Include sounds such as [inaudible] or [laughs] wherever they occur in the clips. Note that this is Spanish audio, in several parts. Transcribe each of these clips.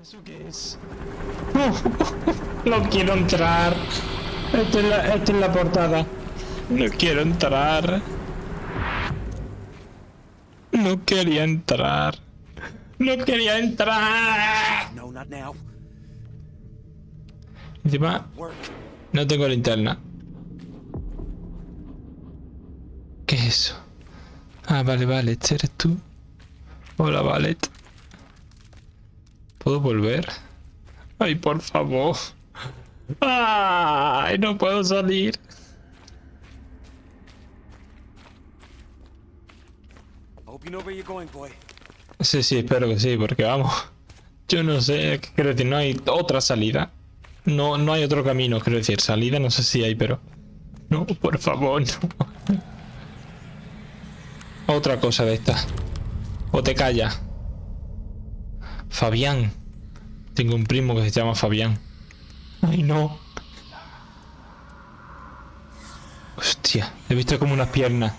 ¿Eso qué es? No, [laughs] no quiero entrar. Esta es, la, esta es la portada. No quiero entrar. No quería entrar. No quería entrar. No, not now. Encima, no tengo linterna. ¿Qué es eso? Ah, vale, vale, este eres tú. Hola, Valet. ¿Puedo volver? Ay, por favor. Ay, no puedo salir. I hope you know where you're going, boy. Sí, sí, espero que sí, porque vamos. Yo no sé, quiero decir, no hay otra salida. No, no hay otro camino, quiero decir, salida no sé si hay, pero... No, por favor, no. Otra cosa de esta. O te calla. Fabián. Tengo un primo que se llama Fabián. Ay, no. Hostia, he visto como unas piernas.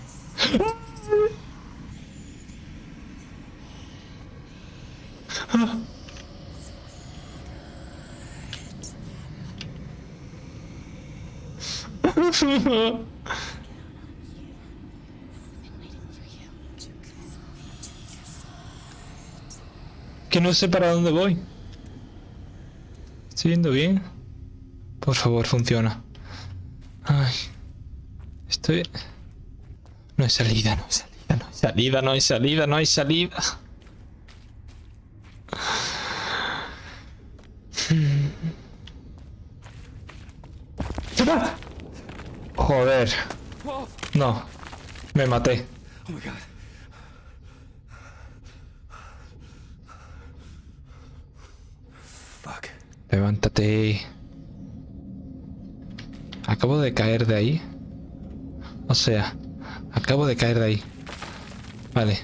Que no sé para dónde voy. ¿Estoy yendo bien? Por favor, funciona. Ay. Estoy... No hay salida, no hay salida, no hay salida, no hay salida, no hay salida. Joder. No. Me maté. Oh my god. Levántate. Acabo de caer de ahí. O sea, acabo de caer de ahí. Vale.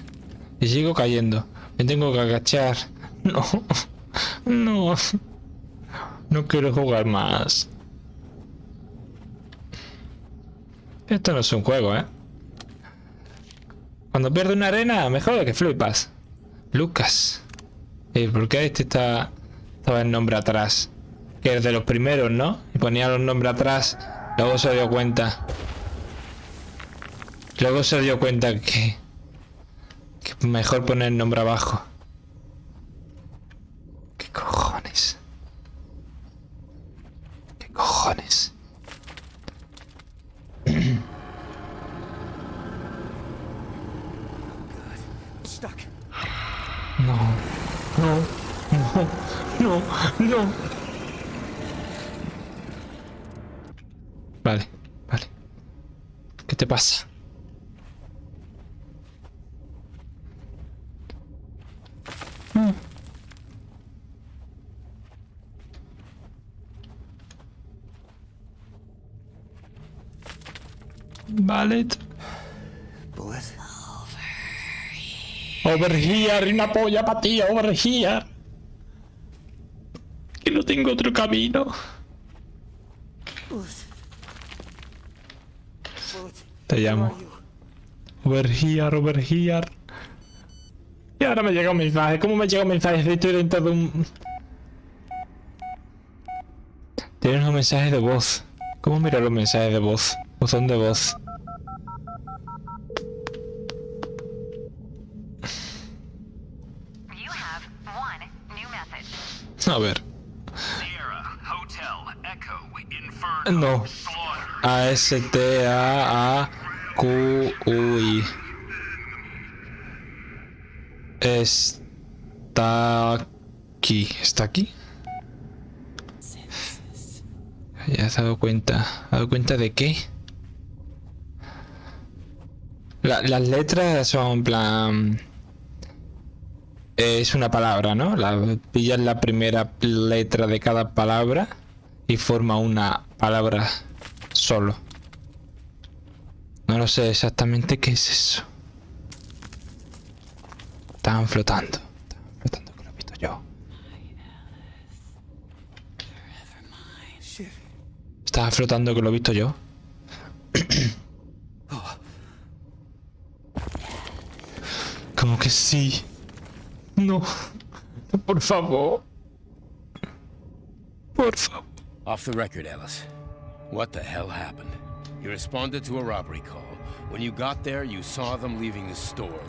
Y sigo cayendo. Me tengo que agachar. [laughs] No. No. No quiero jugar más. Esto no es un juego, ¿eh? Cuando pierde una arena, mejor que flipas. Lucas. Eh, ¿Por qué este está... Estaba el nombre atrás? Que es de los primeros, ¿no? Y ponía los nombres atrás. Luego se dio cuenta. Luego se dio cuenta que... Que mejor poner el nombre abajo. ¿Qué cojones? ¿Qué cojones? Stuck. No, no, no, Vale, vale. ¿Qué te pasa? Mm. Vale. Bullet. Over here, una polla para ti, over here. Tengo otro camino. Te llamo. Over here, over here. Y ahora me llega un mensaje. ¿Cómo me llega un mensaje? Estoy dentro de un... Tienes un mensaje de voz. ¿Cómo miro los mensajes de voz? Buzón de voz. No. Slaughter. A-S-T-A-A-Q-U-I. Está aquí. ¿Está aquí? Ya se ha dado cuenta. ¿Ha dado cuenta de qué? La- las letras son plan... Es una palabra, ¿no? La, pillas la primera letra de cada palabra y forma una palabra solo. No lo sé exactamente qué es eso. Estaban flotando. Estaban flotando, que lo he visto yo. Shit. Estaba flotando, que lo he visto yo. [coughs] Como que sí. No. Por favor. Por favor. Off the record, Ellis. What the hell happened? You responded to a robbery call. When you got there, you saw them leaving the store.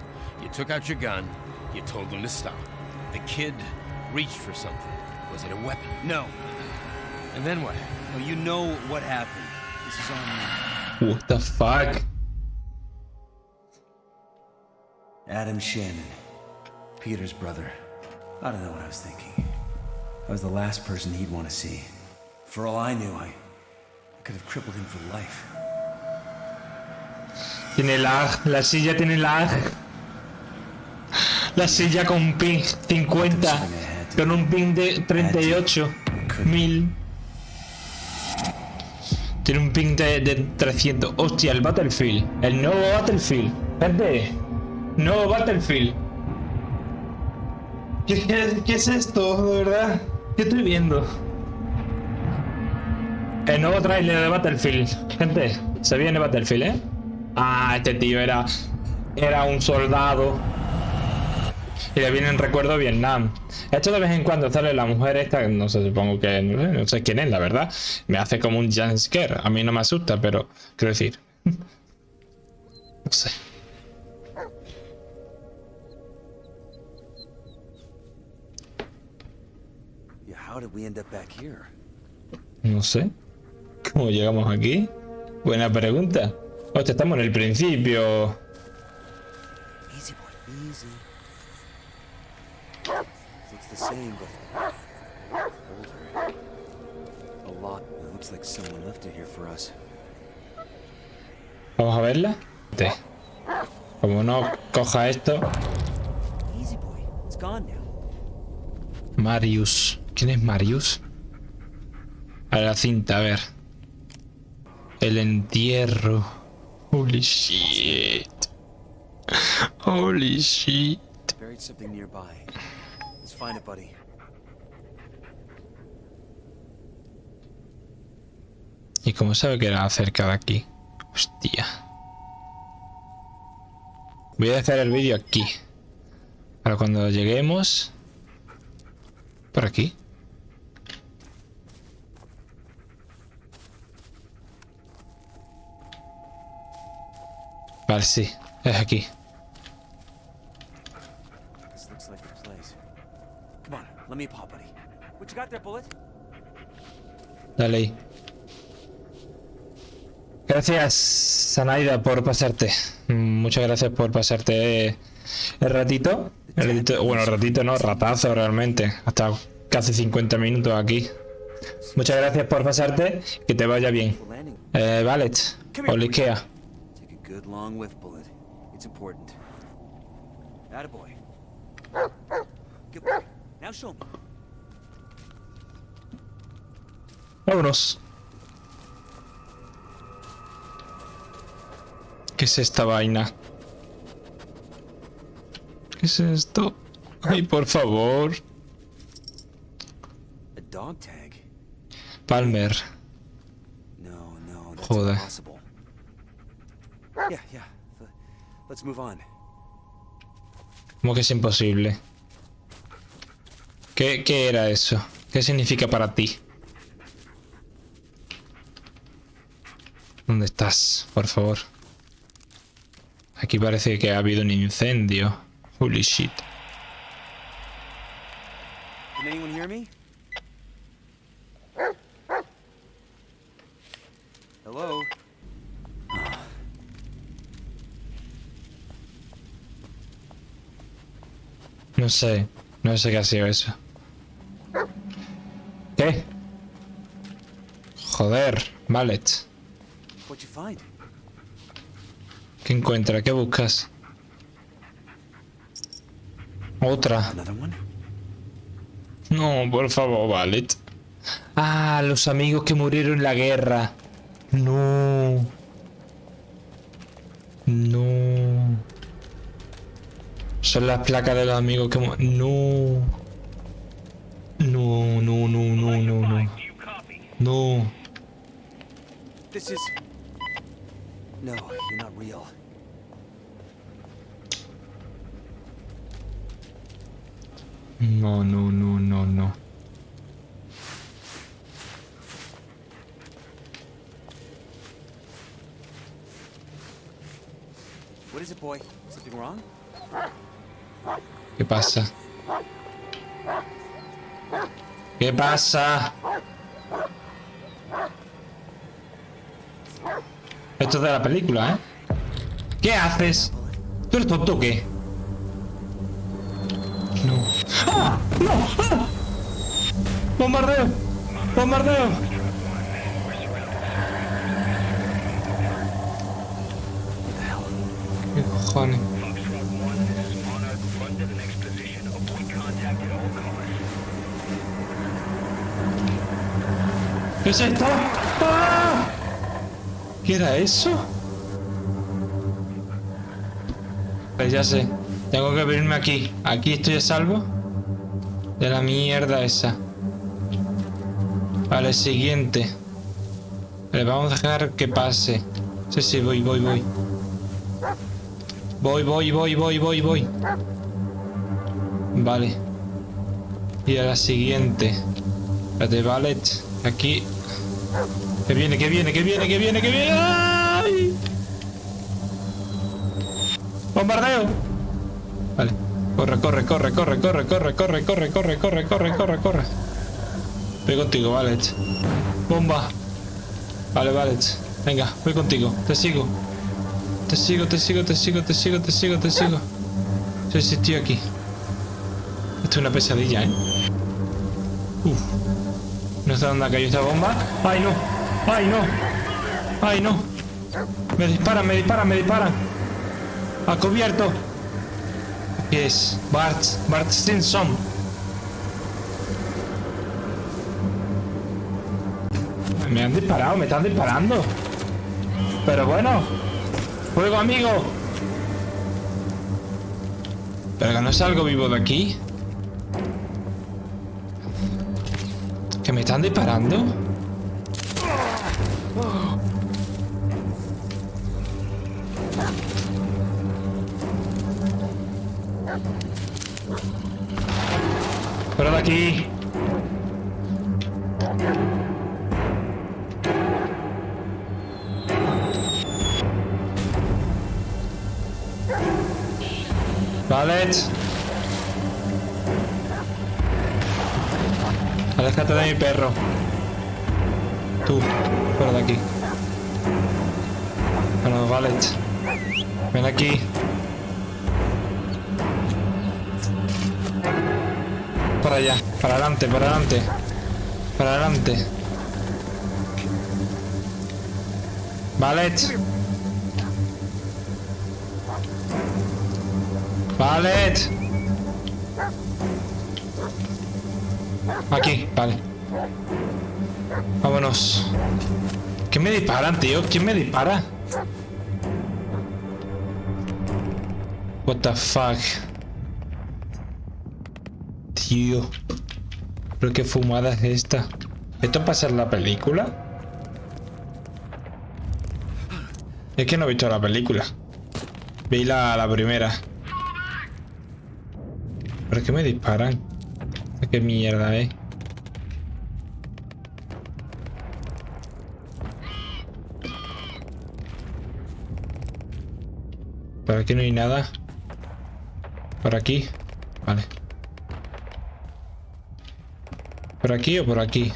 You took out your gun. You told them to stop. The kid reached for something. Was it a weapon? No. And then what? No, you know what happened. This is on me. What the fuck? Adam Shannon. Peter's brother. I don't know what I was thinking. I was the last person he'd want to see. For all I knew, I, I could have crippled him for life. Tiene lag, la silla tiene lag. La silla con ping 50, con un ping de 38 mil. Tiene un ping de, de 300. Hostia, el Battlefield. El nuevo Battlefield. Gente, nuevo Battlefield. ¿Qué, qué, qué es esto, de verdad? ¿Qué estoy viendo? El nuevo tráiler de Battlefield. Gente, se viene Battlefield, ¿eh? Ah, este tío era, era un soldado. Y le viene en recuerdo a Vietnam. Esto de vez en cuando sale la mujer esta, no sé, supongo que no sé, no sé quién es, la verdad. Me hace como un jumpscare. A mí no me asusta, pero quiero decir. [laughs] No sé. No sé. ¿Cómo llegamos aquí? Buena pregunta. Hostia, estamos en el principio. Easy, boy, easy. Looks the same, but older. A lot. It looks like someone left it here for us. Vamos a verla. Como no coja esto. Easy, boy. It's gone now. Marius. ¿Quién es Marius? A la cinta, a ver. El entierro. Holy shit. Holy shit. Buried something nearby. Let's find it, buddy. ¿Y cómo sabe que era cerca de aquí? Hostia. Voy a hacer el vídeo aquí. Para cuando lleguemos... Por aquí. Vale, sí. Es aquí. This looks like the place. Come on, let me pop, buddy. What you got there, Bullet? Dale ahí. Gracias, Sanaida, por pasarte. Muchas gracias por pasarte el ratito. El ratito- bueno, el ratito no, ratazo realmente. Hasta casi 50 minutos aquí. Muchas gracias por pasarte. Que te vaya bien. Eh, Valet, o Likea. Good long whiff, Bullet. It's important. Attaboy. Good boy. Now show me. Vámonos. ¿Qué es esta vaina? ¿Qué es esto? Ay, por favor. A dog tag? Palmer. No, no, that's Joder. ¿Cómo que es imposible? ¿Qué, ¿Qué era eso? ¿Qué significa para ti? ¿Dónde estás? Por favor. Aquí parece que ha habido un incendio. Holy shit. Can anyone hear me? No sé. No sé qué ha sido eso. ¿Qué? Joder, Mallet. ¿Qué encuentra? ¿Qué buscas? Otra. No, por favor, Valet. Ah, los amigos que murieron en la guerra. No. las placas de los amigos. No. No, no, no, no, no, no. No. This is... No, you're not real. No, no, no, no, no. What is it, boy? Something wrong? ¿Qué pasa? ¿Qué pasa? Esto es de la película, ¿eh? ¿Qué haces? ¿Tú eres tonto o qué? No. ¡Ah! ¡No! ¡Ah! ¡Bombardeo! ¡Bombardeo! ¿Qué cojones? ¿Qué es esto? ¿Qué era eso? Pues ya sé. Tengo que venirme aquí. Aquí estoy a salvo. De la mierda esa. Vale, siguiente. Vale, vamos a dejar que pase. Sí, sí, voy, voy, voy. Voy, voy, voy, voy, voy, voy. Vale. Y a la siguiente. Espérate, vale. Aquí. Que viene, que viene, que viene, que viene, que viene. ¡Ay! ¡Bombardeo! Vale. Corre, corre, corre, corre, corre, corre, corre, corre, corre, corre, corre, corre, corre. Voy contigo, vale. Bomba. Vale, vale. Venga, voy contigo. Te sigo. Te sigo, te sigo, te sigo, te sigo, te sigo, te sigo. Sí, estoy aquí. Esto es una pesadilla, ¿eh? Uf. No sé dónde caído esta bomba. ¡Ay, no! ¡Ay, no! ¡Ay, no! Me disparan, me disparan, me disparan. A cubierto. ¿Qué es? Bart, Bart Simpson. Me han disparado, me están disparando. Pero bueno. Fuego, amigo. Pero que no salgo vivo de aquí. ¿Que me están disparando? Fuera de aquí. Vale. Aléjate de mi perro. Tú, fuera de aquí. Bueno, vale. Ven aquí. Para allá, para adelante, para adelante. Para adelante. Vale. Vale. Aquí, vale. Vámonos. ¿Quién me disparan, tío? ¿Quién me dispara? What the fuck. Tío. ¿Pero qué fumada es esta? ¿Esto pasa en la película? Es que no he visto la película. Vi la, la primera. ¿Pero qué me disparan? ¿Qué mierda, eh? Por aquí no hay nada. Por aquí. Vale. ¿Por aquí o por aquí?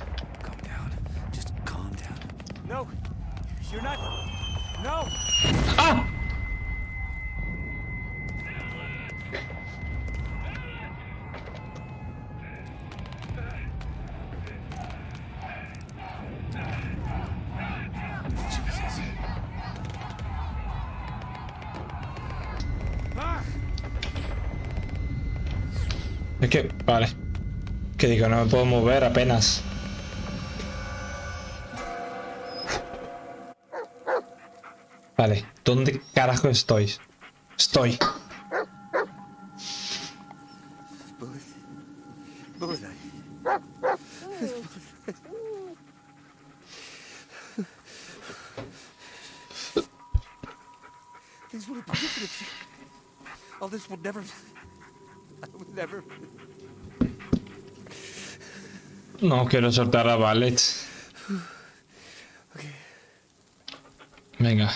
Vale. Que digo, no me puedo mover apenas. Vale, ¿dónde carajo estoy? Estoy. No quiero soltar a Ballet. Okay. Venga.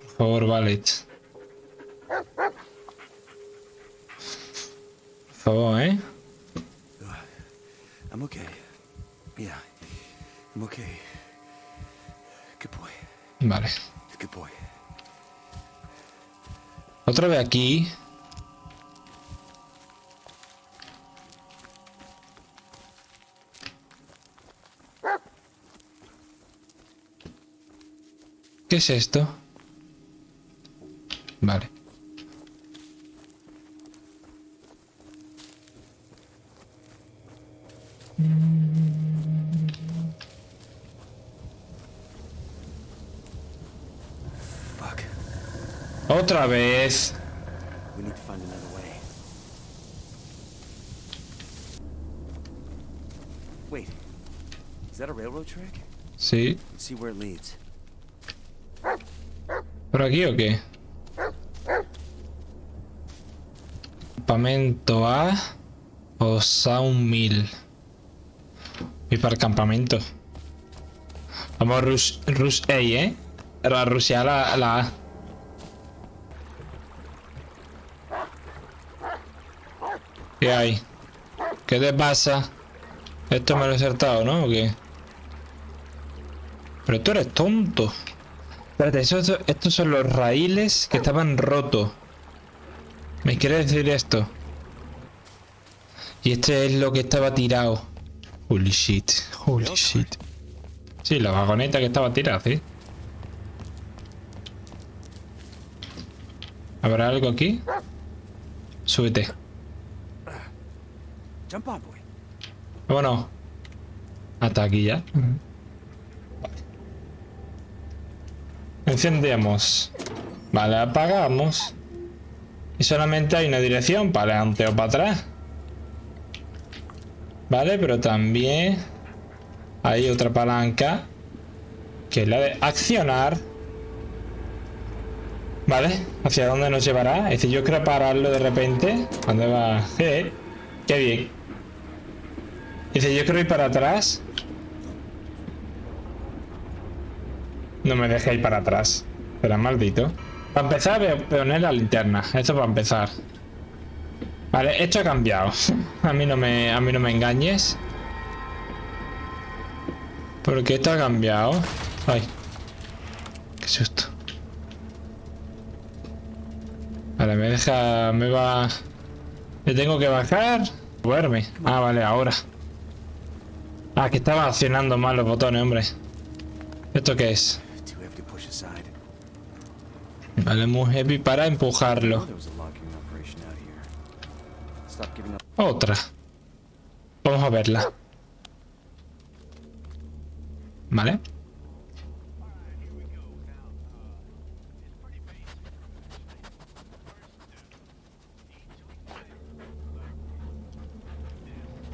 Por favor, Valet. Por favor, ¿eh? I'm okay. Yeah, I'm okay. Good boy. Vale. Good boy. Otra vez aquí. ¿Qué es esto? Vale. Fuck. Otra vez. We ¿Por aquí o qué? Campamento A o Sound Mill. Y para el campamento. Vamos a Rush, Rush A, ¿eh? A Rusia la, la A. ¿Qué hay? ¿Qué te pasa? Esto me lo he acertado, ¿no? ¿O qué? Pero tú eres tonto. Espérate, esos- estos son los raíles que estaban rotos. ¿Me quiere decir esto? Y este es lo que estaba tirado. Holy shit, holy shit. Sí, la vagoneta que estaba tirada, sí. ¿Habrá algo aquí? Súbete. Vámonos. Hasta aquí ya. Encendemos. Vale, apagamos. Y solamente hay una dirección para adelante o para atrás. Vale, pero también hay otra palanca que es la de accionar. Vale, ¿hacia dónde nos llevará? Es decir, yo quiero pararlo de repente. ¿Dónde va? Eh, qué bien. Dice, yo quiero ir para atrás. No me deja ir para atrás. Será maldito. Para empezar, voy a poner la linterna. Esto para empezar. Vale, esto ha cambiado. [laughs] A mí no me, a mí no me engañes. Porque esto ha cambiado. Ay. Qué susto. Vale, me deja... Me va... ¿Me tengo que bajar? Moverme. Ah, vale, ahora. Ah, que estaba accionando mal los botones, hombre. ¿Esto qué es? Too heavy to push aside. Vale, muy heavy para empujarlo. There was a logging operation out here. Stop giving up. Otra. Vamos a verla. Vale.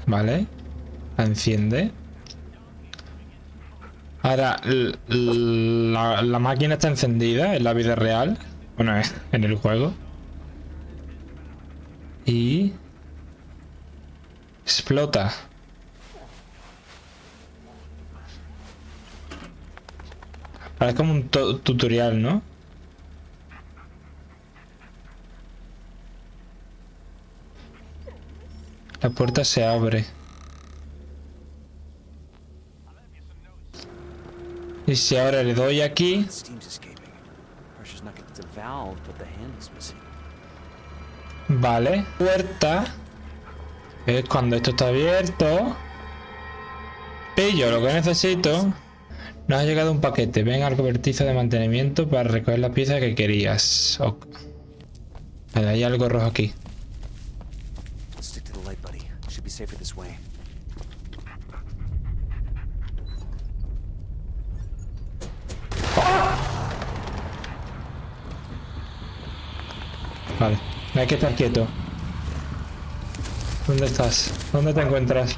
Vale. La enciende. Ahora, la, máquina está encendida en la vida real. Bueno, eh, en el juego. Y... Explota. Ahora es como un tu- tutorial, ¿no? La puerta se abre. Y si ahora le doy aquí... Vale. Puerta. Es cuando esto está abierto. Pillo lo que necesito. Nos ha llegado un paquete. Ven al cobertizo de mantenimiento para recoger la pieza que querías. Hay algo rojo aquí. Vale. Hay que estar quieto. ¿Dónde estás? ¿Dónde te encuentras?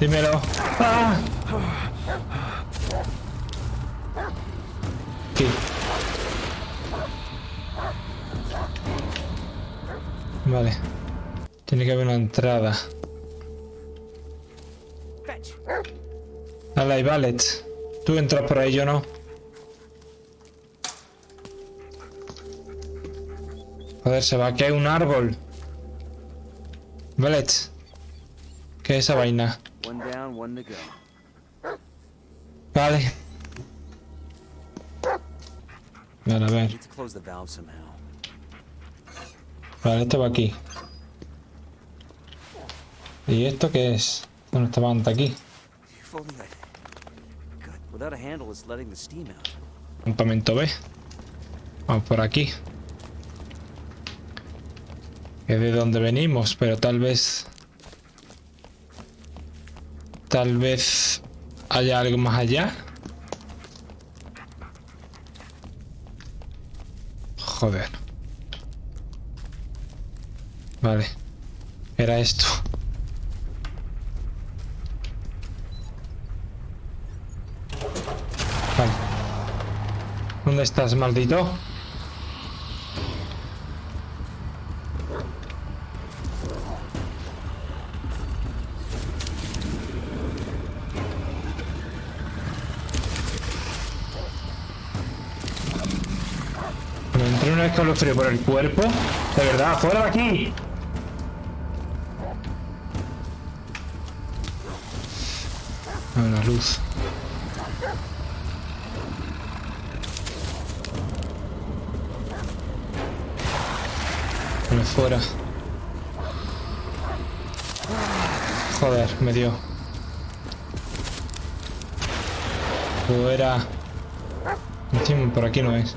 Dímelo. ¡Ah! Aquí. Vale. Tiene que haber una entrada. Dale, ahí, Valet. Tú entras por ahí, yo no. Joder, se va a caer un árbol. Vale. ¿Qué es esa vaina? Vale. Vale, a ver. Vale, esto va aquí. ¿Y esto qué es? Bueno, esta manta aquí. Campamento B. Vamos por aquí. Es de donde venimos, pero tal vez... Tal vez haya algo más allá. Joder. Vale. Era esto. Vale. ¿Dónde estás, maldito? Me por el cuerpo. De verdad, fuera de aquí. A ver, la luz. Bueno, fuera. Joder, me dio. Fuera. Por aquí no es.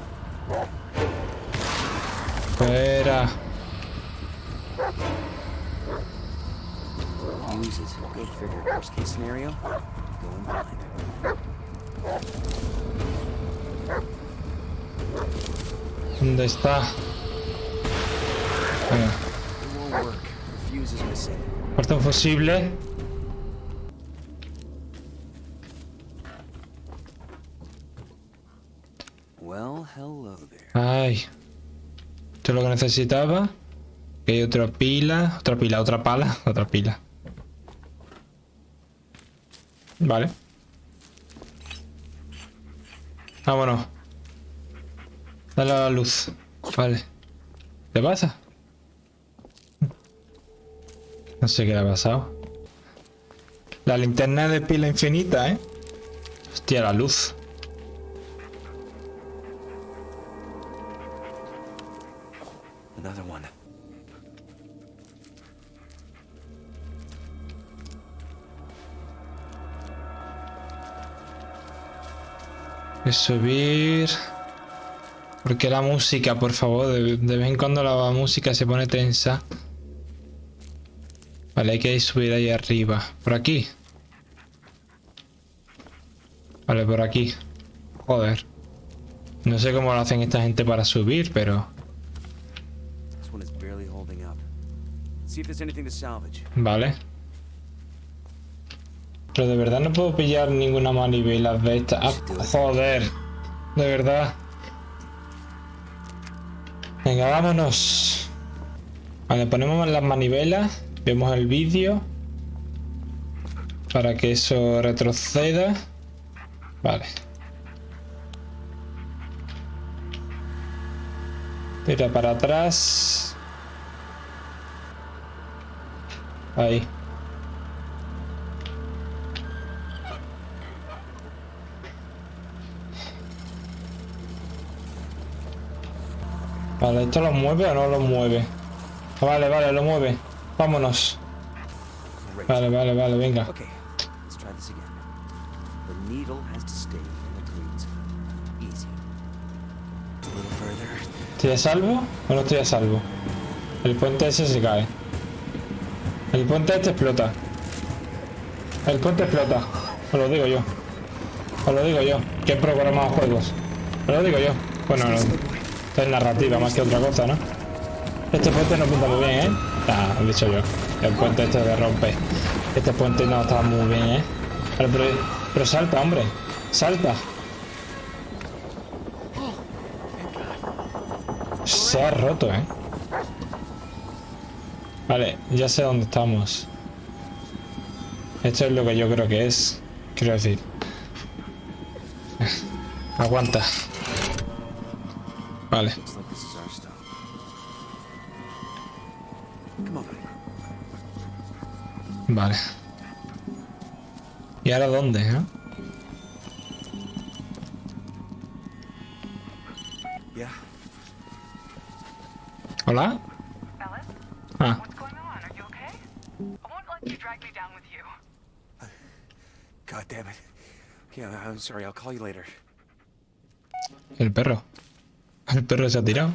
Espera. onde está. porta Corta un. Well, hello there. Esto es lo que necesitaba. Aquí hay otra pila. Otra pila, otra pala. [laughs] Otra pila. Vale. Vámonos. Dale a la luz. Vale. ¿Qué pasa? No sé qué le ha pasado. La linterna de pila infinita, ¿eh? Hostia, la luz. Subir. Porque la música, por favor, de, de vez en cuando la música se pone tensa. Vale, hay que subir ahí arriba. Por aquí. Vale, por aquí. Joder. No sé cómo lo hacen esta gente para subir, pero... This Pero de verdad no puedo pillar ninguna manivela de esta. Ah, joder. De verdad. Venga, vámonos. Vale, ponemos las manivelas. Vemos el vídeo. Para que eso retroceda. Vale. Tira para atrás. Ahí. Vale, ¿esto lo mueve o no lo mueve? Vale, vale, lo mueve. Vámonos. Vale, vale, vale, venga. ¿Estoy a salvo o no estoy a salvo? El puente ese se cae. El puente este explota. El puente explota. Os lo digo yo. Os lo digo yo. Que he programado juegos. Os lo digo yo. Bueno, no. Es narrativa más que otra cosa, ¿no? Este puente no pinta muy bien, ¿eh? Ah, he dicho yo. El puente este de rompe. Este puente no está muy bien, ¿eh? Pero, pero salta, hombre. Salta. Se ha roto, ¿eh? Vale, ya sé dónde estamos. Esto es lo que yo creo que es. Quiero decir. [laughs] Aguanta. On. Vale. ¿Y ahora dónde, eh? ¿Hola? Ah, el perro. El perro se ha tirado.